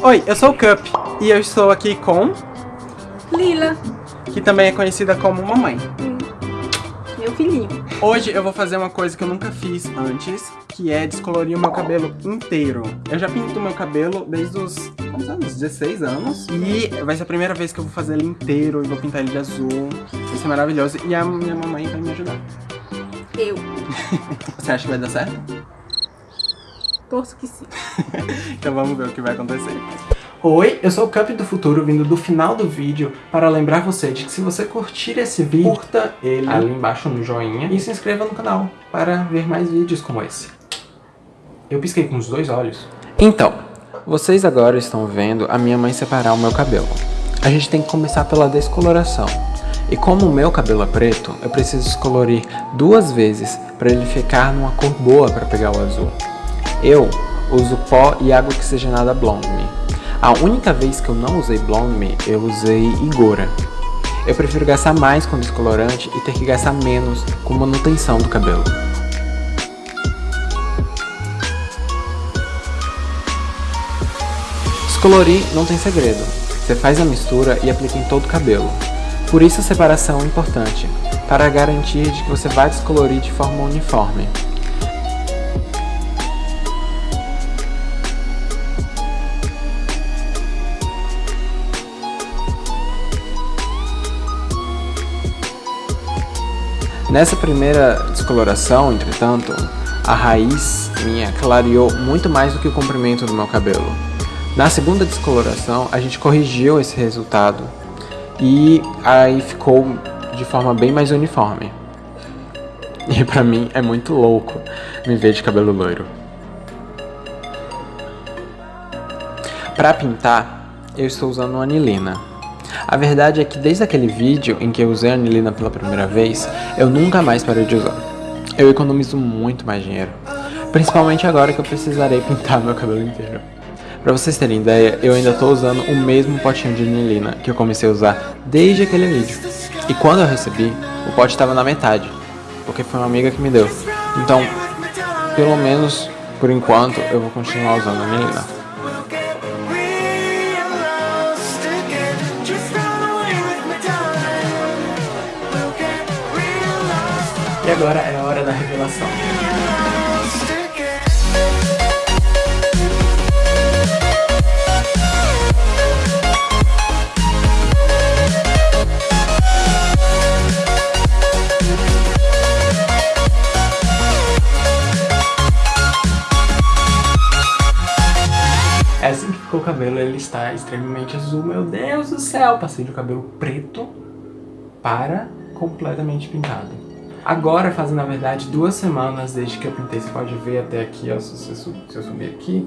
Oi, eu sou o Cup e eu estou aqui com... Lila. Que também é conhecida como mamãe. Hum. Meu filhinho. Hoje eu vou fazer uma coisa que eu nunca fiz antes, que é descolorir o meu cabelo inteiro. Eu já pinto meu cabelo desde os quantos anos? 16 anos. E vai ser a primeira vez que eu vou fazer ele inteiro e vou pintar ele de azul. Vai ser maravilhoso. E a minha mamãe vai me ajudar. Eu. Você acha que vai dar certo? Torço que sim. então vamos ver o que vai acontecer. Oi, eu sou o Cup do Futuro, vindo do final do vídeo para lembrar você de que se você curtir esse vídeo, curta ele ali embaixo no joinha e se inscreva no canal para ver mais vídeos como esse. Eu pisquei com os dois olhos. Então, vocês agora estão vendo a minha mãe separar o meu cabelo. A gente tem que começar pela descoloração. E como o meu cabelo é preto, eu preciso descolorir duas vezes para ele ficar numa cor boa para pegar o azul. Eu uso pó e água oxigenada Blonde Me. A única vez que eu não usei Blonde Me, eu usei Igora. Eu prefiro gastar mais com descolorante e ter que gastar menos com manutenção do cabelo. Descolorir não tem segredo. Você faz a mistura e aplica em todo o cabelo. Por isso a separação é importante, para garantir de que você vai descolorir de forma uniforme. Nessa primeira descoloração, entretanto, a raiz minha clareou muito mais do que o comprimento do meu cabelo. Na segunda descoloração, a gente corrigiu esse resultado e aí ficou de forma bem mais uniforme. E pra mim é muito louco me ver de cabelo loiro. Para pintar, eu estou usando anilina. A verdade é que desde aquele vídeo em que eu usei a anilina pela primeira vez, eu nunca mais parei de usar. Eu economizo muito mais dinheiro, principalmente agora que eu precisarei pintar meu cabelo inteiro. Pra vocês terem ideia, eu ainda tô usando o mesmo potinho de anilina que eu comecei a usar desde aquele vídeo. E quando eu recebi, o pote estava na metade, porque foi uma amiga que me deu. Então, pelo menos por enquanto, eu vou continuar usando a anilina. E agora é a hora da revelação. É assim que ficou o cabelo, ele está extremamente azul. Meu Deus do céu! Passei um cabelo preto para completamente pintado. Agora fazem, na verdade, duas semanas desde que eu pintei. Você pode ver até aqui, ó, se, se eu subir aqui,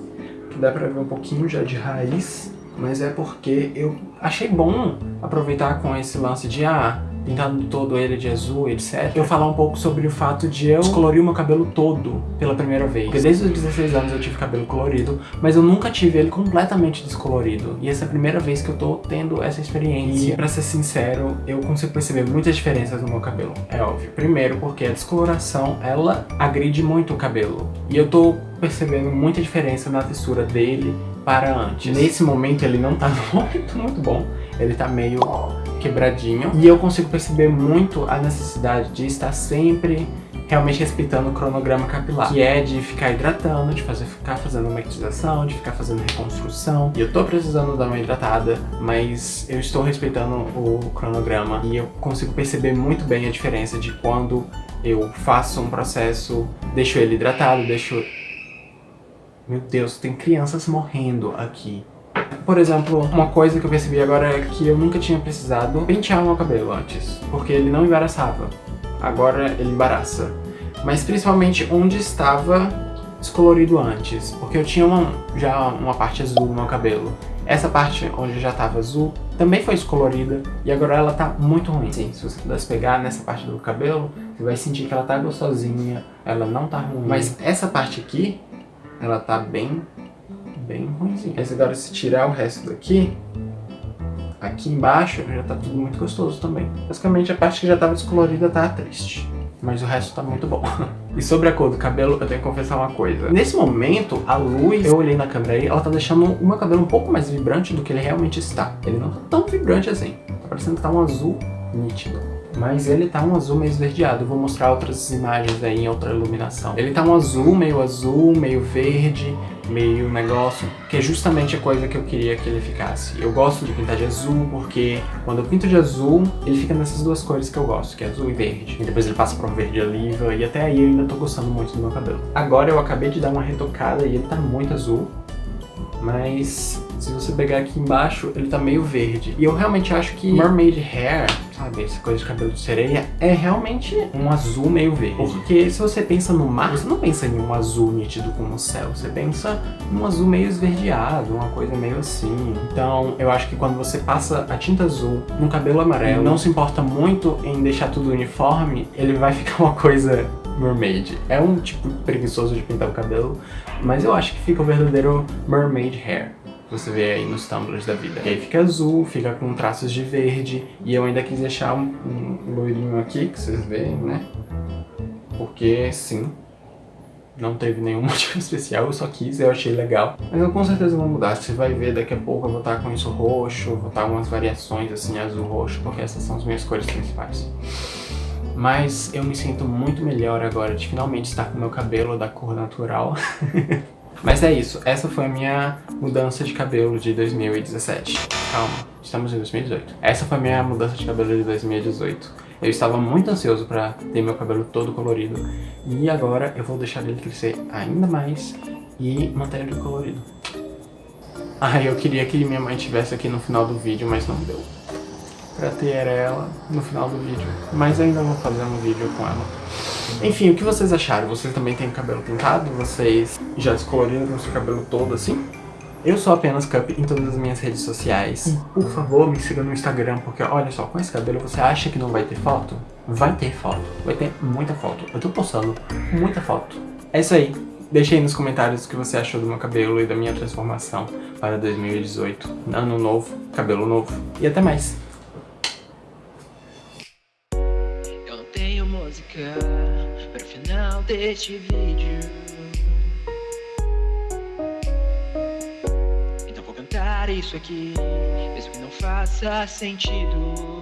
que dá pra ver um pouquinho já de raiz. Mas é porque eu achei bom aproveitar com esse lance de, ah, pintando todo ele de azul, etc. Eu falar um pouco sobre o fato de eu descolorir o meu cabelo todo pela primeira vez. Porque desde os 16 anos eu tive cabelo colorido, mas eu nunca tive ele completamente descolorido. E essa é a primeira vez que eu tô tendo essa experiência. E pra ser sincero, eu consigo perceber muitas diferenças no meu cabelo, é óbvio. Primeiro porque a descoloração, ela agride muito o cabelo. E eu tô percebendo muita diferença na textura dele para antes. Nesse momento ele não tá muito, muito bom. Ele tá meio quebradinho. E eu consigo perceber muito a necessidade de estar sempre realmente respeitando o cronograma capilar, que é de ficar hidratando, de fazer, ficar fazendo matização, de ficar fazendo reconstrução. E eu tô precisando dar uma hidratada, mas eu estou respeitando o cronograma e eu consigo perceber muito bem a diferença de quando eu faço um processo, deixo ele hidratado, deixo... Meu Deus, tem crianças morrendo aqui. Por exemplo, uma coisa que eu percebi agora é que eu nunca tinha precisado pentear meu cabelo antes, porque ele não embaraçava. Agora ele embaraça. Mas principalmente onde estava descolorido antes, porque eu tinha uma, já uma parte azul no meu cabelo. Essa parte onde já estava azul também foi descolorida e agora ela tá muito ruim. Sim, se você pudesse pegar nessa parte do cabelo, você vai sentir que ela tá gostosinha, ela não tá ruim. Mas essa parte aqui, ela tá bem bem ruimzinho. Agora se tirar o resto daqui, aqui embaixo já tá tudo muito gostoso também. Basicamente a parte que já tava descolorida tá triste, mas o resto tá muito bom. E sobre a cor do cabelo, eu tenho que confessar uma coisa. Nesse momento, a luz, eu olhei na câmera aí, ela tá deixando o meu cabelo um pouco mais vibrante do que ele realmente está. Ele não tá tão vibrante assim. Tá parecendo que tá um azul nítido. Mas ele tá um azul meio esverdeado. Eu vou mostrar outras imagens aí em outra iluminação. Ele tá um azul, meio azul, meio verde, meio negócio, que é justamente a coisa que eu queria que ele ficasse. Eu gosto de pintar de azul porque quando eu pinto de azul, ele fica nessas duas cores que eu gosto, que é azul e verde. E depois ele passa para um verde oliva e até aí eu ainda tô gostando muito do meu cabelo. Agora eu acabei de dar uma retocada e ele tá muito azul, mas se você pegar aqui embaixo, ele tá meio verde. E eu realmente acho que mermaid hair sabe? Essa coisa de cabelo de sereia é realmente um azul meio verde. Porque se você pensa no mar, você não pensa em um azul nítido como o céu. Você pensa num azul meio esverdeado, uma coisa meio assim. Então, eu acho que quando você passa a tinta azul no cabelo amarelo, não se importa muito em deixar tudo uniforme, ele vai ficar uma coisa mermaid. É um tipo preguiçoso de pintar o cabelo, mas eu acho que fica o verdadeiro mermaid hair você vê aí nos tumblers da vida. E aí fica azul, fica com traços de verde, e eu ainda quis deixar um, um loirinho aqui, que vocês veem, né? Porque, sim, não teve nenhum motivo especial, eu só quis, eu achei legal. Mas eu com certeza vou mudar, você vai ver daqui a pouco eu vou estar com isso roxo, vou estar algumas variações assim, azul-roxo, porque essas são as minhas cores principais. Mas eu me sinto muito melhor agora de finalmente estar com meu cabelo da cor natural. Mas é isso, essa foi a minha mudança de cabelo de 2017. Calma, estamos em 2018. Essa foi a minha mudança de cabelo de 2018. Eu estava muito ansioso para ter meu cabelo todo colorido. E agora eu vou deixar ele crescer ainda mais e manter ele colorido. Ah, eu queria que minha mãe estivesse aqui no final do vídeo, mas não deu. Pra ter ela no final do vídeo. Mas ainda vou fazer um vídeo com ela. Enfim, o que vocês acharam? Vocês também têm cabelo pintado? Vocês já descoloriram o seu cabelo todo assim? Eu sou apenas Cup em todas as minhas redes sociais. Por favor, me siga no Instagram, porque olha só, com esse cabelo você acha que não vai ter foto? Vai ter foto. Vai ter muita foto. Eu tô postando muita foto. É isso aí. Deixe aí nos comentários o que você achou do meu cabelo e da minha transformação para 2018. Ano novo, cabelo novo. E até mais. Deste vídeo. Então vou cantar isso aqui, mesmo que não faça sentido.